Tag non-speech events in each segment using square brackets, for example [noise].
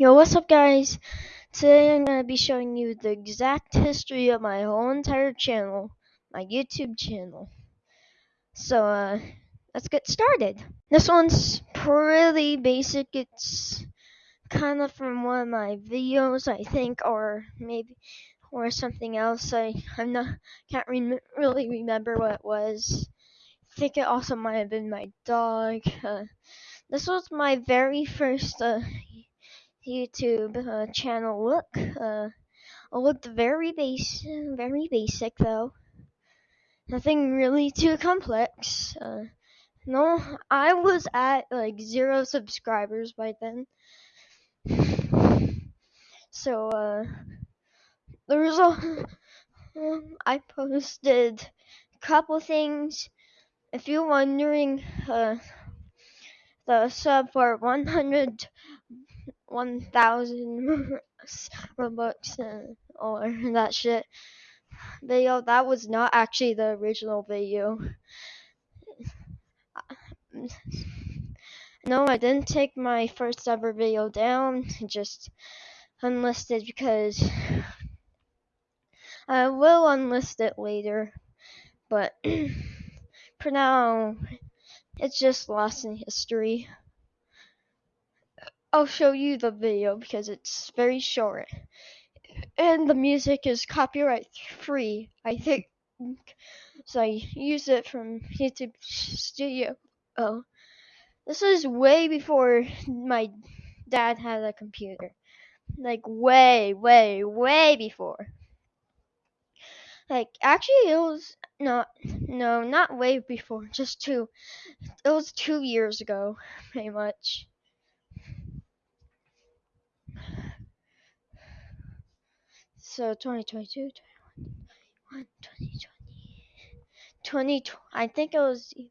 Yo, what's up guys? Today I'm going to be showing you the exact history of my whole entire channel, my YouTube channel. So, uh, let's get started. This one's pretty basic. It's kind of from one of my videos, I think, or maybe, or something else. I, I'm not, can't re really remember what it was. I think it also might have been my dog. Uh, this was my very first, uh, YouTube uh, channel look. Uh, it looked very base, very basic though. Nothing really too complex. Uh, no, I was at like zero subscribers by then. [sighs] So uh, the result, um, [sighs] I posted a couple things. If you're wondering, uh, the sub for 100 1000 [laughs] Robux uh, or [laughs] that shit video. That was not actually the original video. No, I didn't take my first ever video down, just unlisted because I will unlist it later. But [clears throat] for now, it's just lost in history. I'll show you the video because it's very short. And the music is copyright free, I think. So I use it from YouTube Studio. Oh. This is way before my dad had a computer. Like way, way, way before. Like actually it was not no, not way before, just two it was two years ago, pretty much. So 2022, 21, 2020, 20, I think it was 21,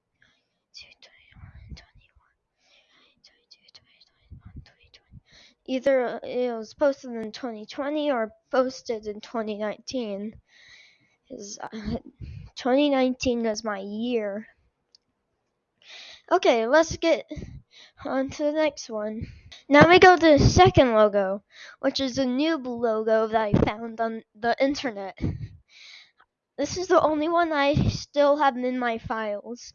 Either it was posted in 2020 or posted in 2019. Is uh, 2019 is my year. Okay, let's get on to the next one. Now we go to the second logo, which is a new logo that I found on the internet. This is the only one I still have in my files.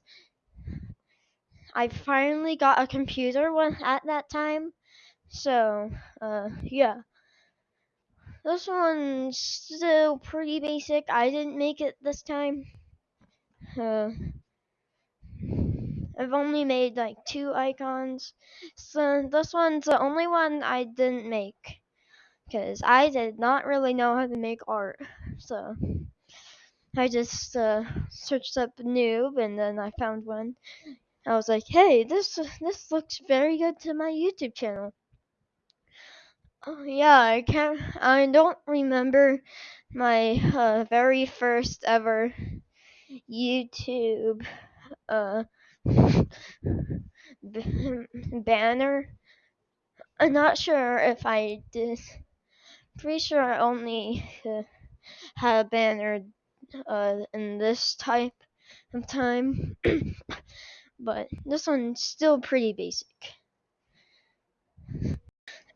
I finally got a computer one at that time, so uh, yeah. This one's still pretty basic. I didn't make it this time. Uh, I've only made like two icons. So this one's the only one I didn't make. Because I did not really know how to make art. So I just uh, searched up noob and then I found one. I was like, hey, this this looks very good to my YouTube channel. Oh, yeah, I can't. I don't remember my uh, very first ever YouTube uh, [laughs] banner. I'm not sure if I did. Pretty sure I only [laughs] had a banner uh, in this type of time, [coughs] but this one's still pretty basic.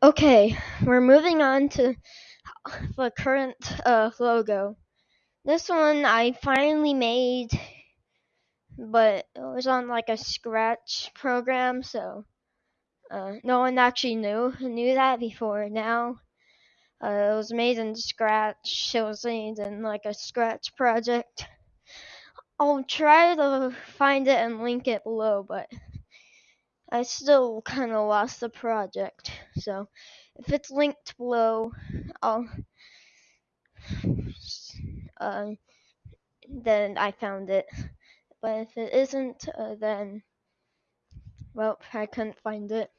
Okay, we're moving on to the current uh, logo. This one I finally made but it was on like a scratch program so uh, no one actually knew knew that before now. Uh, it was made in scratch it was made in like a scratch project. I'll try to find it and link it below but i still kind of lost the project so if it's linked below i'll uh, then i found it but if it isn't, uh, then, well, I couldn't find it.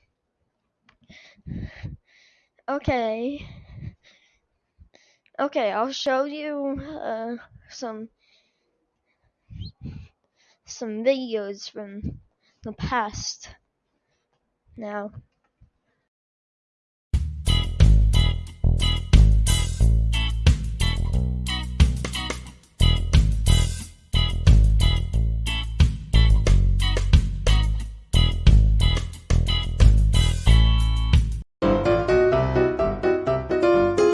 Okay. Okay, I'll show you uh, some some videos from the past now.